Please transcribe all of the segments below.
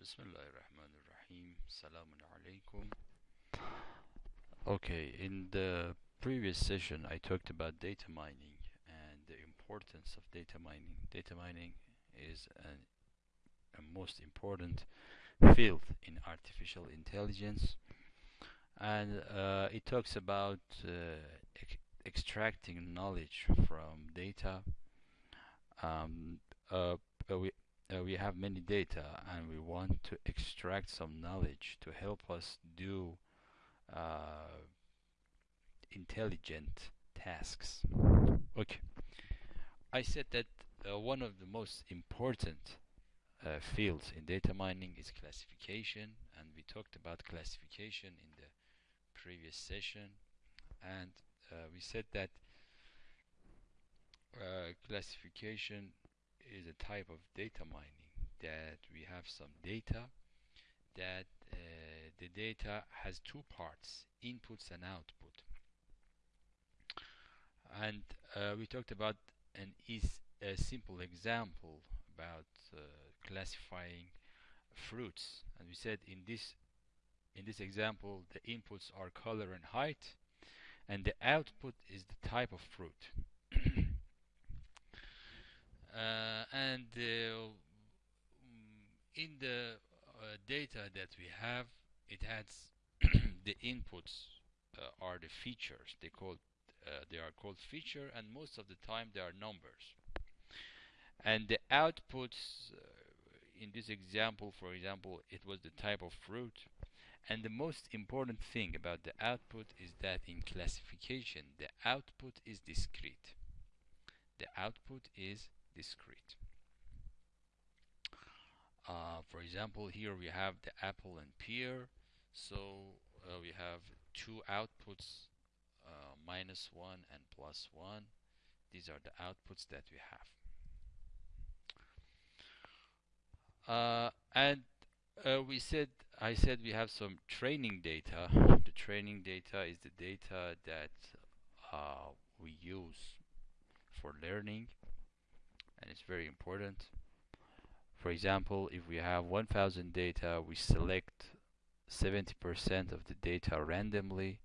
Bismillahirrahmanirrahim. Salamun alaikum. Okay, in the previous session I talked about data mining and the importance of data mining. Data mining is an, a most important field in artificial intelligence and uh, it talks about uh, extracting knowledge from data um, uh, we uh, we have many data and we want to extract some knowledge to help us do uh, intelligent tasks. Okay, I said that uh, one of the most important uh, fields in data mining is classification and we talked about classification in the previous session and uh, we said that uh, classification is a type of data mining that we have some data that uh, the data has two parts inputs and output. And uh, we talked about an is a simple example about uh, classifying fruits. And we said in this in this example the inputs are color and height and the output is the type of fruit and uh, in the uh, data that we have it has the inputs uh, are the features. They called uh, they are called feature and most of the time they are numbers. And the outputs uh, in this example for example it was the type of fruit. And the most important thing about the output is that in classification the output is discrete. The output is discrete. Uh, for example, here we have the apple and pear. So uh, we have two outputs, uh, minus 1 and plus 1. These are the outputs that we have. Uh, and uh, we said, I said we have some training data. The training data is the data that uh, we use for learning and it's very important. For example, if we have 1000 data, we select 70% of the data randomly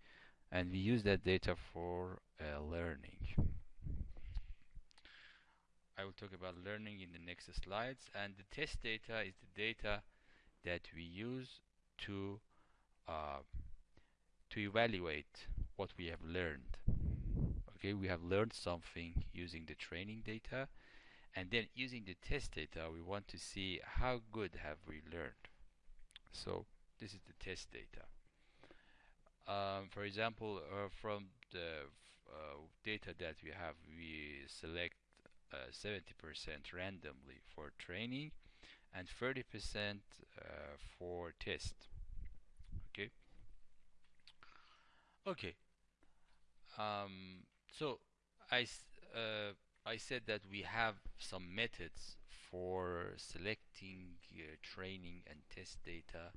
and we use that data for uh, learning. I will talk about learning in the next slides and the test data is the data that we use to uh, to evaluate what we have learned okay we have learned something using the training data and then using the test data we want to see how good have we learned. So this is the test data. Um, for example uh, from the uh, data that we have we select 70% uh, randomly for training and 30% uh, for test. Okay? Okay. Um, so I uh, I said that we have some methods for selecting uh, training and test data.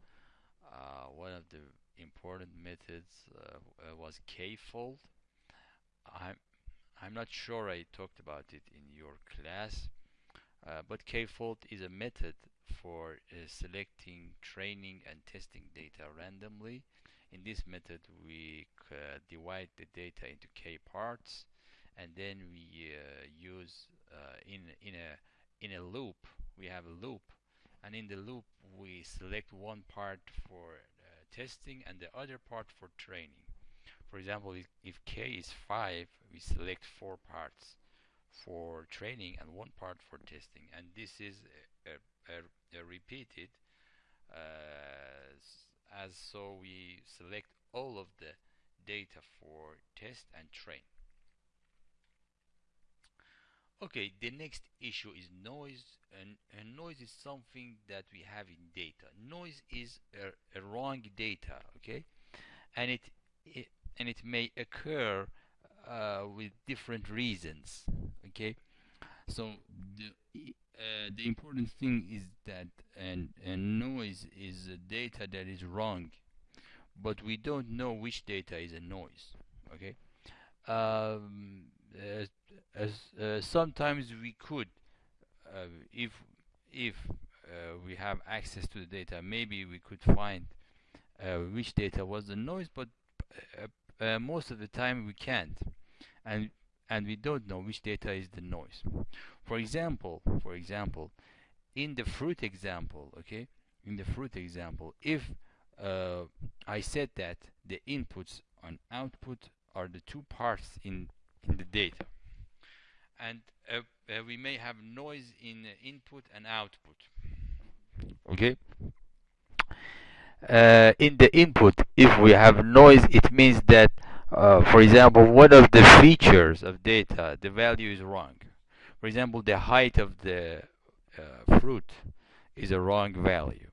Uh, one of the important methods uh, uh was k-fold. I'm I'm not sure I talked about it in your class, uh, but k-fold is a method for uh, selecting training and testing data randomly. In this method, we divide the data into k parts and then we uh, use uh, in in a in a loop we have a loop and in the loop we select one part for uh, testing and the other part for training. For example if, k is 5 we select four parts for training and one part for testing. And this is a, a, a repeated uh, as so we select all of the data for test and train Okay, the next issue is noise, and, and, noise is something that we have in data. Noise is a, a wrong data, okay, and it, it and it may occur uh, with different reasons, okay. So the uh, the important thing is that and, and noise is a data that is wrong, but we don't know which data is a noise, okay. Um, as uh, sometimes we could uh, if if uh, we have access to the data, maybe we could find uh, which data was the noise, but uh, uh, most of the time we can't, and and we don't know which data is the noise. For example, for example, in the fruit example, okay, in the fruit example, if uh, I said that the inputs and output are the two parts in in the data, and uh, uh, we may have noise in input and output. Okay. Uh, in the input, if we have noise, it means that, uh, for example, one of the features of data, the value is wrong. For example, the height of the uh, fruit is a wrong value,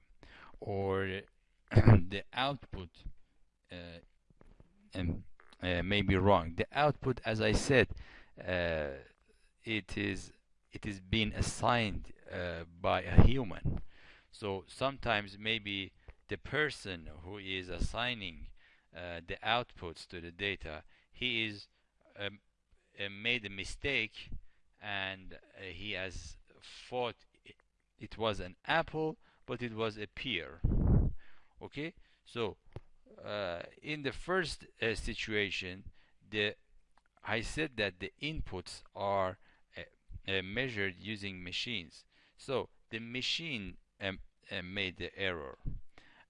or the output uh, uh, may be wrong. The output, as I said, uh, it is it is being assigned uh, by a human. So sometimes maybe the person who is assigning uh, the outputs to the data he is um, uh, made a mistake and he has thought it was an apple but it was a pear. Okay? So uh, in the first uh, situation the I said that the inputs are uh, measured using machines. So the machine um, uh, made the error.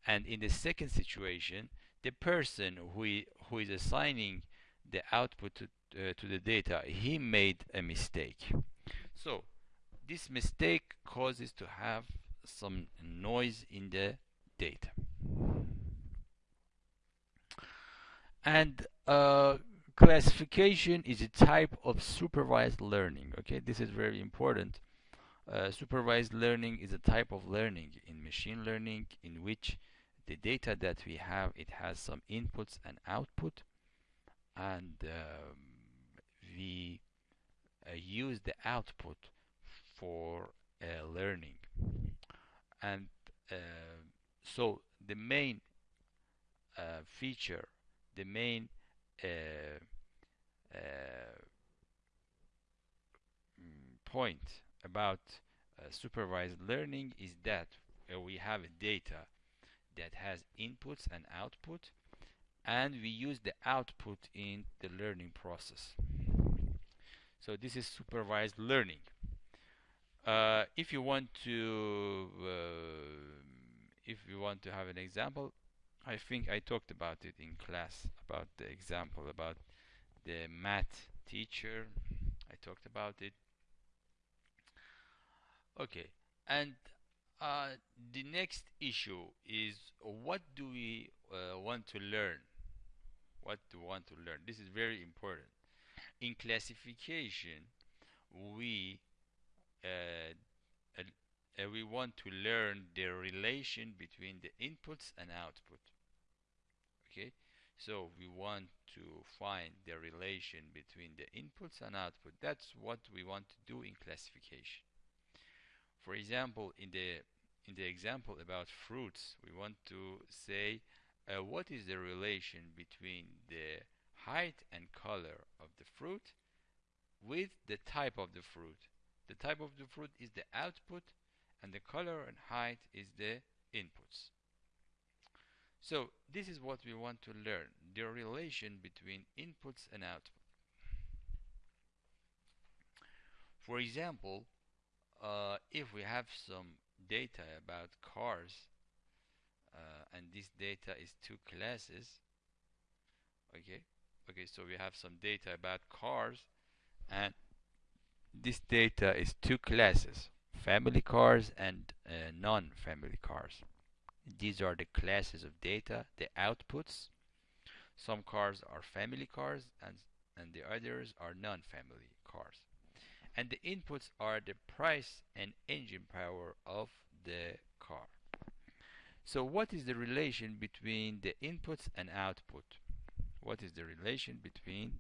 And in the second situation, the person who, who is assigning the output to, uh, to the data, he made a mistake. So this mistake causes to have some noise in the data. And uh, classification is a type of supervised learning okay? This is very important. Uh, supervised learning is a type of learning in machine learning in which the data that we have it has some inputs and output. And um, we uh, use the output for uh, learning. And uh, so the main uh, feature the main uh, uh, mm, point about uh, supervised learning is that we have data that has inputs and output and we use the output in the learning process. So this is supervised learning. Uh, if you want to uh, if you want to have an example I think I talked about it in class about the example about the math teacher. I talked about it. Okay and uh, the next issue is what do we uh, want to learn? What do we want to learn? This is very important. In classification we uh, uh we want to learn the relation between the inputs and output okay? So we want to find the relation between the inputs and output that's what we want to do in classification. For example in the in the example about fruits we want to say uh, what is the relation between the height and color of the fruit with the type of the fruit? The type of the fruit is the output and the color and height is the inputs so this is what we want to learn, the relation between inputs and output. For example, uh, if we have some data about cars, uh, and this data is two classes, okay, okay, so we have some data about cars, and this data is two classes, family cars and uh, non-family cars. These are the classes of data, the outputs. Some cars are family cars and, and the others are non-family cars. And the inputs are the price and engine power of the car. So what is the relation between the inputs and output? What is the relation between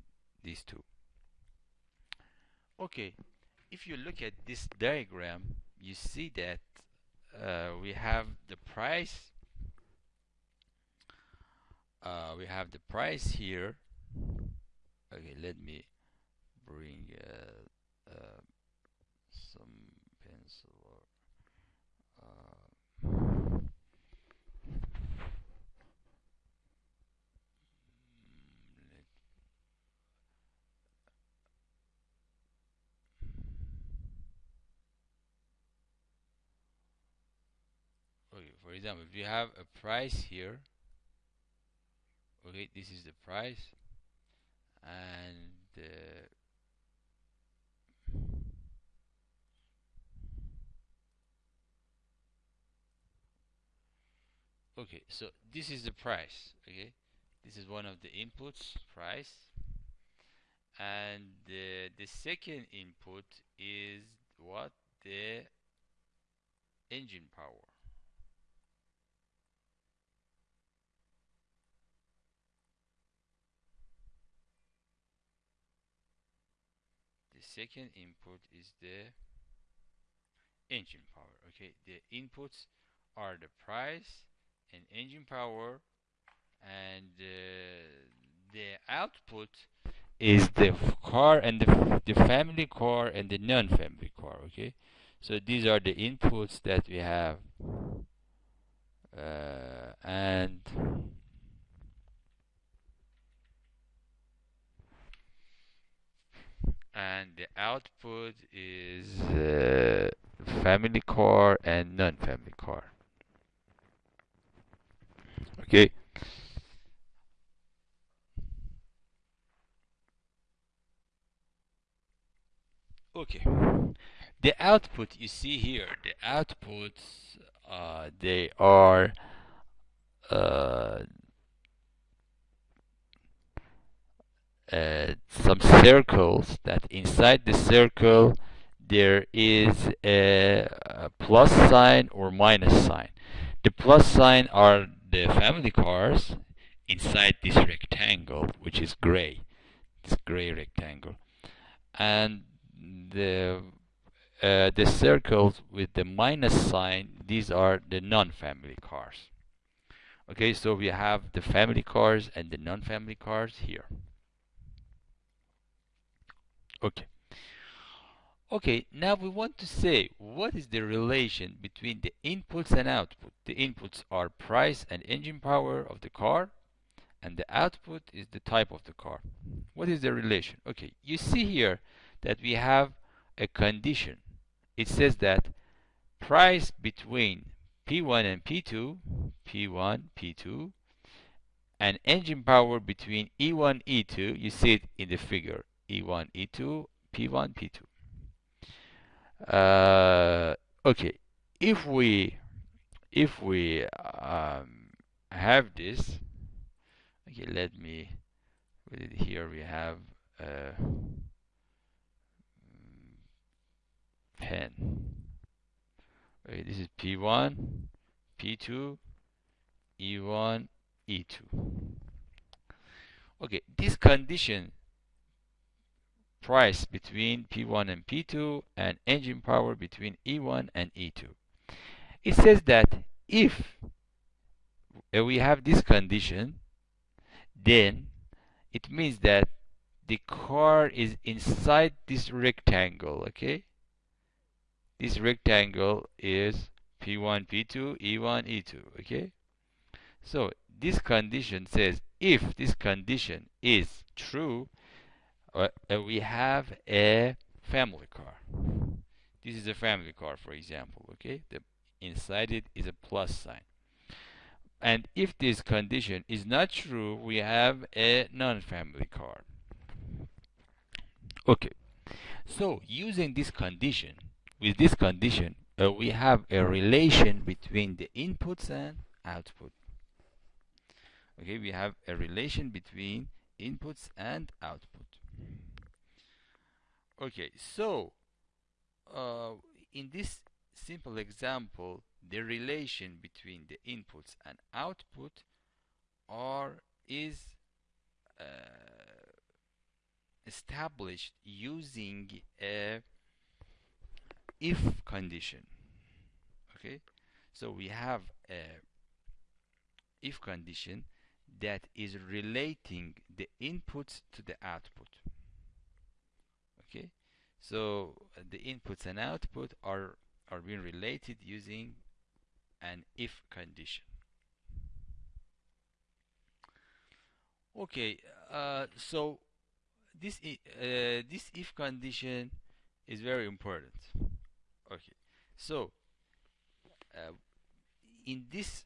these two? Okay, if you look at this diagram, you see that uh, we have the price uh, we have the price here. Okay let me bring uh, uh for example if you have a price here okay this is the price and uh, okay so this is the price okay? This is one of the inputs price and the, the second input is what? The engine power the second input is the engine power okay? The inputs are the price and engine power and uh, the output is the car and the, the family car and the non-family car okay? So these are the inputs that we have uh, and and the output is uh, family car and non-family car. Okay? Okay. The output you see here the outputs uh, they are uh, uh, some circles that inside the circle there is a, a plus sign or minus sign. The plus sign are the family cars inside this rectangle which is gray this gray rectangle. And the uh, the circles with the minus sign these are the non-family cars. Okay so we have the family cars and the non-family cars here okay. Okay now we want to say what is the relation between the inputs and output. The inputs are price and engine power of the car and the output is the type of the car. What is the relation? Okay you see here that we have a condition. It says that price between P1 and P2, P1, P2, and engine power between E1, E2, you see it in the figure, E1, E2, P1, P2. Uh, okay, if we if we um, have this, okay, let me here. We have. Uh, pen. Okay, this is P1, P2, E1, E2. Okay, this condition price between P1 and P2 and engine power between E1 and E2. It says that if we have this condition, then it means that the car is inside this rectangle, okay? this rectangle is P1, P2, E1, E2, okay? So this condition says if this condition is true, uh, uh, we have a family car. This is a family car, for example, okay? The inside it is a plus sign. And if this condition is not true, we have a non-family car. Okay. So using this condition, with this condition, uh, we have a relation between the inputs and output. Okay, we have a relation between inputs and output. Okay, so uh, in this simple example, the relation between the inputs and output are is uh, established using a if condition. Okay? So we have a if condition that is relating the inputs to the output so uh, the inputs and output are are being related using an if condition. Okay uh, so this uh, this if condition is very important. Okay, so uh, in this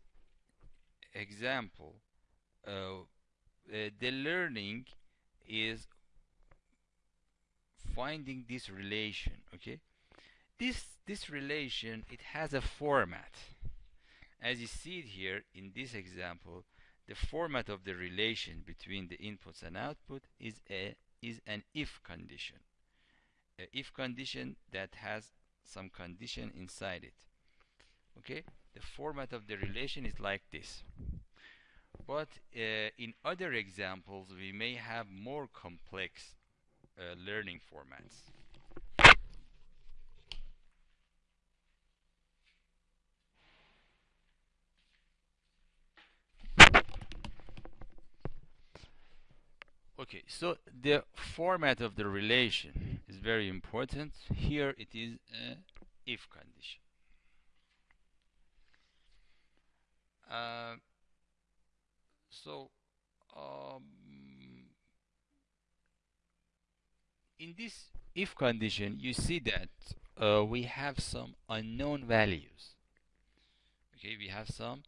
example, uh, uh, the learning is finding this relation okay? This this relation it has a format. As you see it here in this example the format of the relation between the inputs and output is a is an if condition. A if condition that has some condition inside it okay? The format of the relation is like this. But uh, in other examples we may have more complex uh, learning formats. Okay so the format of the relation is very important. Here it is if condition. Uh, so um, in this if condition you see that uh, we have some unknown values. Okay we have some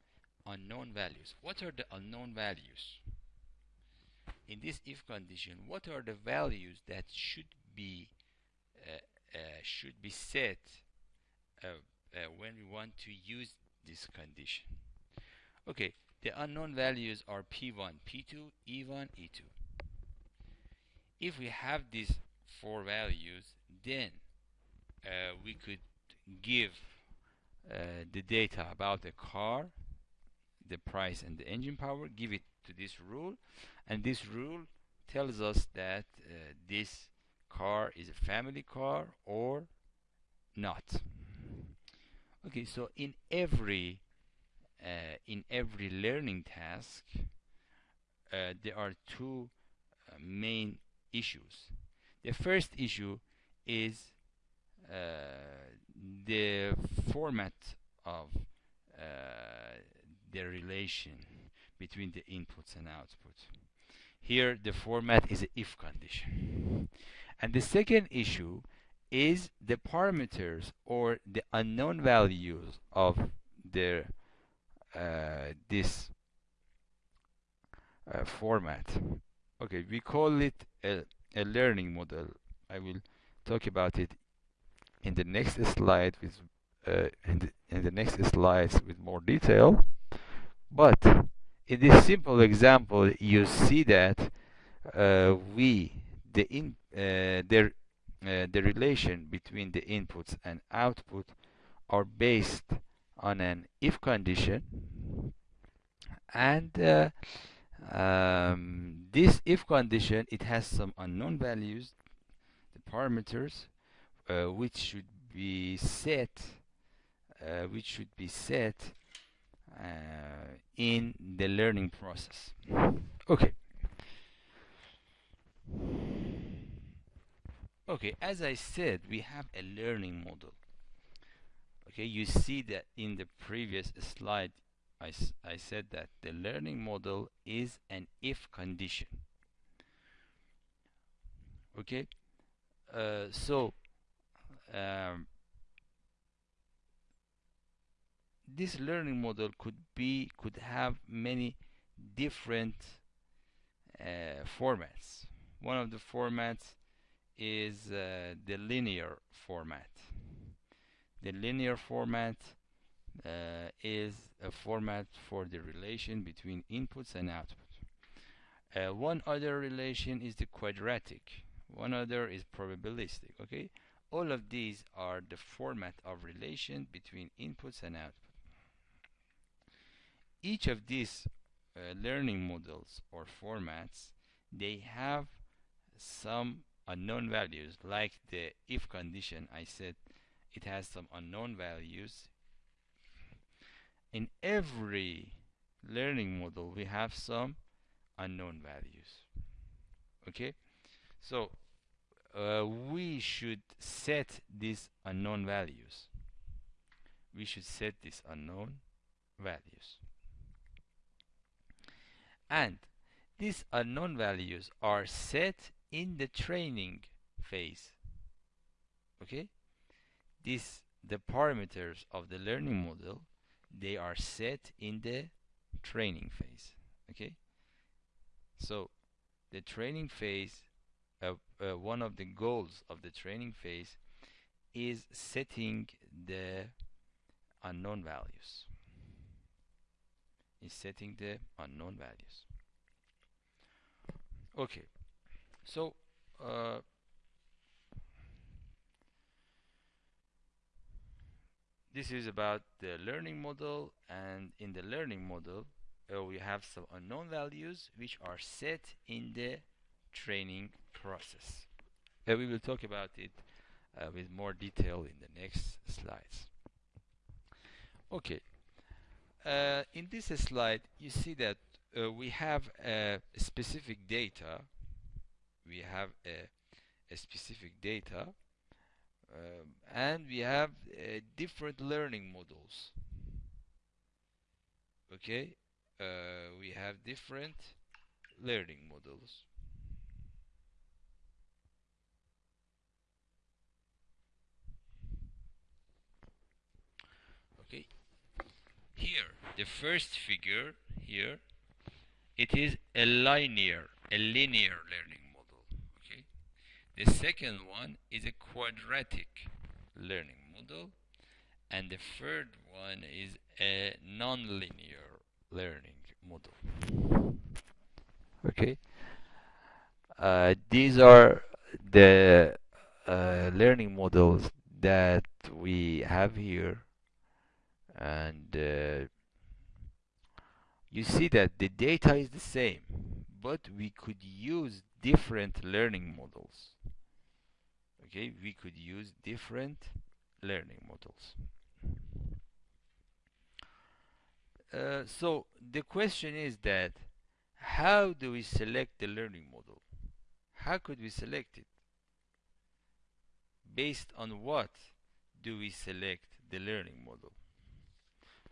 unknown values. What are the unknown values? In this if condition what are the values that should be uh, uh, should be set uh, uh, when we want to use this condition? Okay the unknown values are P1, P2, E1, E2. If we have these four values, then uh, we could give uh, the data about the car, the price and the engine power, give it to this rule, and this rule tells us that uh, this car is a family car or not. Okay, so in every uh, in every learning task, uh, there are two uh, main issues. The first issue is the format of the relation between the inputs and outputs. Here the format is an if condition. And the second issue is the parameters or the unknown values of the uh, this uh, format okay we call it a, a learning model. I will talk about it in the next slide with uh, in, the, in the next slides with more detail. But in this simple example you see that uh, we the in uh, the uh, the relation between the inputs and output are based on an if condition and uh, um, this if condition it has some unknown values the parameters uh, which should be set uh, which should be set uh, in the learning process. Okay. Okay as I said we have a learning model. Okay you see that in the previous slide I, I said that the learning model is an if condition. Okay? Uh, so um, this learning model could be could have many different uh, formats. One of the formats is uh, the linear format. The linear format uh, is a format for the relation between inputs and outputs. Uh, one other relation is the quadratic. One other is probabilistic. Okay, all of these are the format of relation between inputs and outputs. Each of these uh, learning models or formats, they have some unknown values like the if condition I said it has some unknown values in every learning model we have some unknown values. Okay? So uh, we should set these unknown values. We should set these unknown values. And these unknown values are set in the training phase. Okay? This the parameters of the learning model they are set in the training phase okay? So the training phase uh, uh, one of the goals of the training phase is setting the unknown values. Is setting the unknown values. Okay so uh, this is about the learning model and in the learning model uh, we have some unknown values which are set in the training process. Uh, we will talk about it uh, with more detail in the next slides. Okay. Uh, in this slide you see that uh, we have a specific data. We have a, a specific data and we have uh, different learning models. Okay? Uh, we have different learning models. Okay? Here the first figure here it is a linear a linear learning the second one is a quadratic learning model and the third one is a non-linear learning model. Okay. Uh, these are the uh, learning models that we have here and uh, you see that the data is the same but we could use different learning models. Okay we could use different learning models. Uh, so the question is that how do we select the learning model? How could we select it? Based on what do we select the learning model?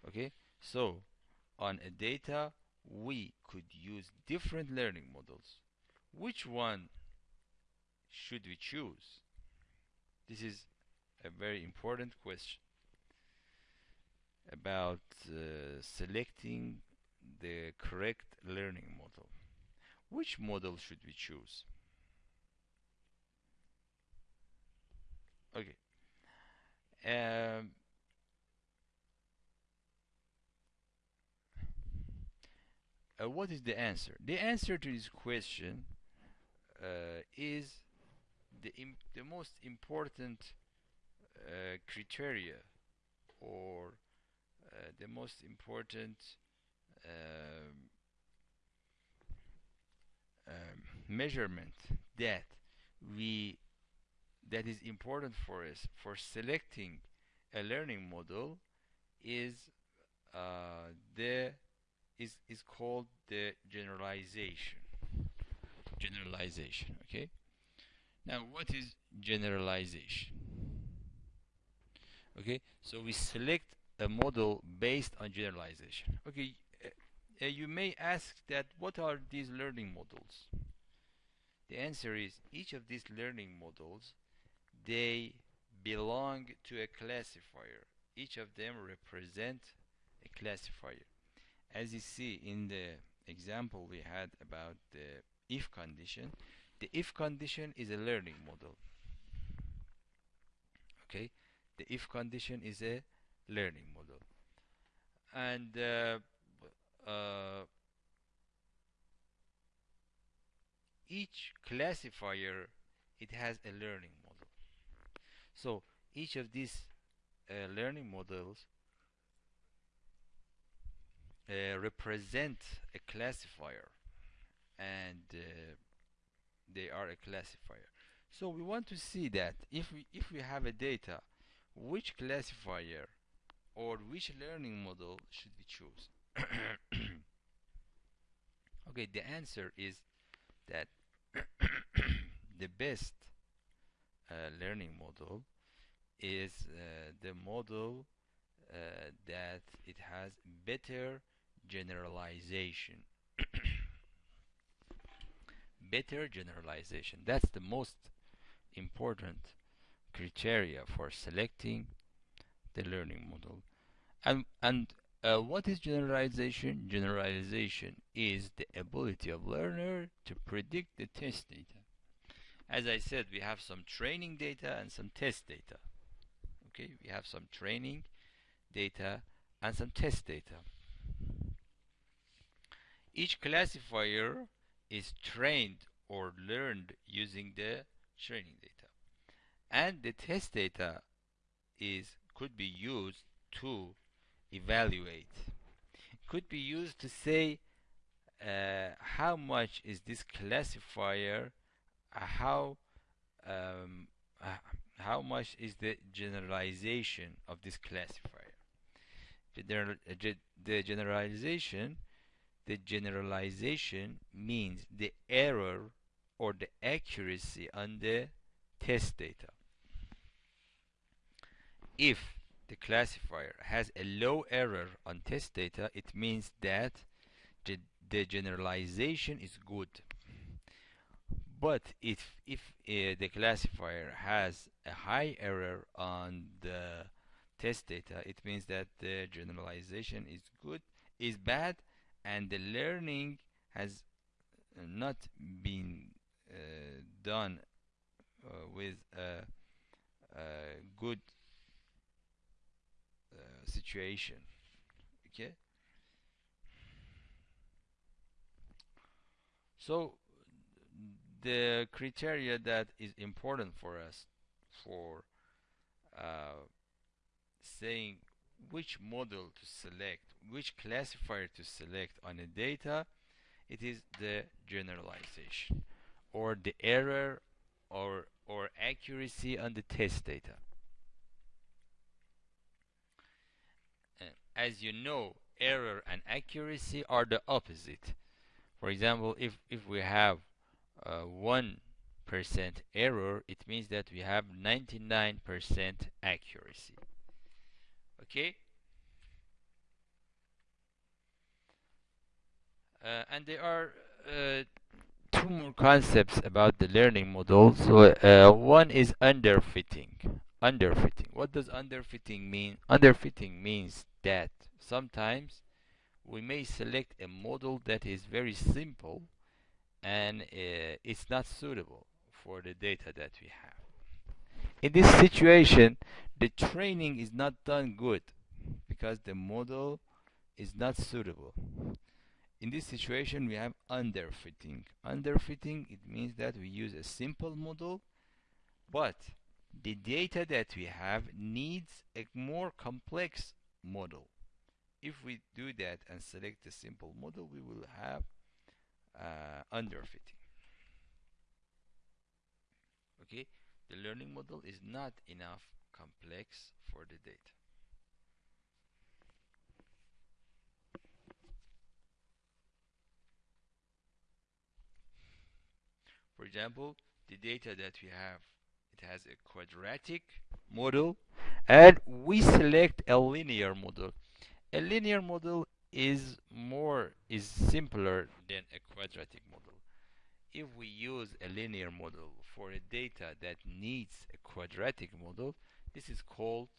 Okay so on a data we could use different learning models which one should we choose? This is a very important question about uh, selecting the correct learning model. Which model should we choose? Okay. Um, uh, what is the answer? The answer to this question uh, is the the most important uh, criteria or uh, the most important um, um, measurement that we that is important for us for selecting a learning model is uh, the is is called the generalization generalization okay? Now what is generalization? Okay so we select a model based on generalization. Okay uh, you may ask that what are these learning models? The answer is each of these learning models they belong to a classifier. Each of them represent a classifier. As you see in the example we had about the if condition the if condition is a learning model. Okay? The if condition is a learning model. And uh, uh, each classifier it has a learning model. So each of these uh, learning models uh, represent a classifier and uh, they are a classifier. So we want to see that if we if we have a data which classifier or which learning model should we choose? Okay the answer is that the best uh, learning model is uh, the model uh, that it has better generalization better generalization that's the most important criteria for selecting the learning model and and uh, what is generalization? Generalization is the ability of learner to predict the test data. As I said, we have some training data and some test data. Okay, we have some training data and some test data. Each classifier is trained or learned using the training data. And the test data is could be used to evaluate. Could be used to say uh, how much is this classifier, uh, how um, uh, how much is the generalization of this classifier. The, uh, the generalization the generalization means the error or the accuracy on the test data. If the classifier has a low error on test data, it means that the, the generalization is good. But if, if uh, the classifier has a high error on the test data, it means that the generalization is good, is bad, and the learning has not been uh, done uh, with a, a good uh, situation. Okay? So the criteria that is important for us for uh, saying which model to select, which classifier to select on a data, it is the generalization or the error or or accuracy on the test data. as you know, error and accuracy are the opposite. For example, if if we have uh, one percent error, it means that we have 99% accuracy okay uh, and there are uh, two more concepts about the learning model. So uh, one is underfitting. Underfitting. What does underfitting mean? Underfitting means that sometimes we may select a model that is very simple and uh, it's not suitable for the data that we have. In this situation the training is not done good because the model is not suitable in this situation we have underfitting. Underfitting it means that we use a simple model but the data that we have needs a more complex model. If we do that and select a simple model we will have uh, underfitting. Okay? The learning model is not enough complex for the data. For example, the data that we have, it has a quadratic model and we select a linear model. A linear model is more, is simpler than a quadratic model. If we use a linear model for a data that needs a quadratic model, this is called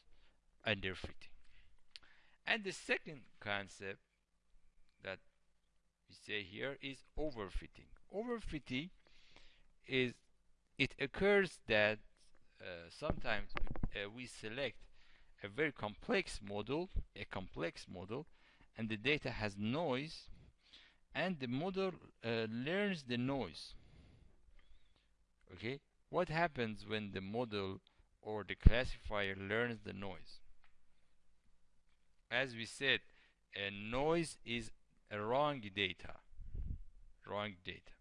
underfitting. And the second concept that we say here is overfitting. Overfitting is it occurs that uh, sometimes uh, we select a very complex model, a complex model, and the data has noise, and the model uh, learns the noise. Okay, what happens when the model or the classifier learns the noise. As we said, a noise is a wrong data. Wrong data.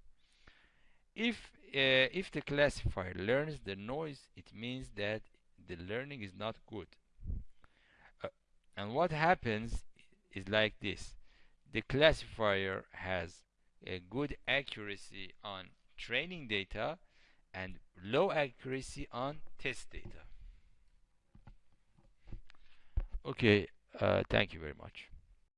If if the classifier learns the noise, it means that the learning is not good. Uh, and what happens is like this: the classifier has a good accuracy on training data, and low accuracy on test data. Okay, uh, thank you very much.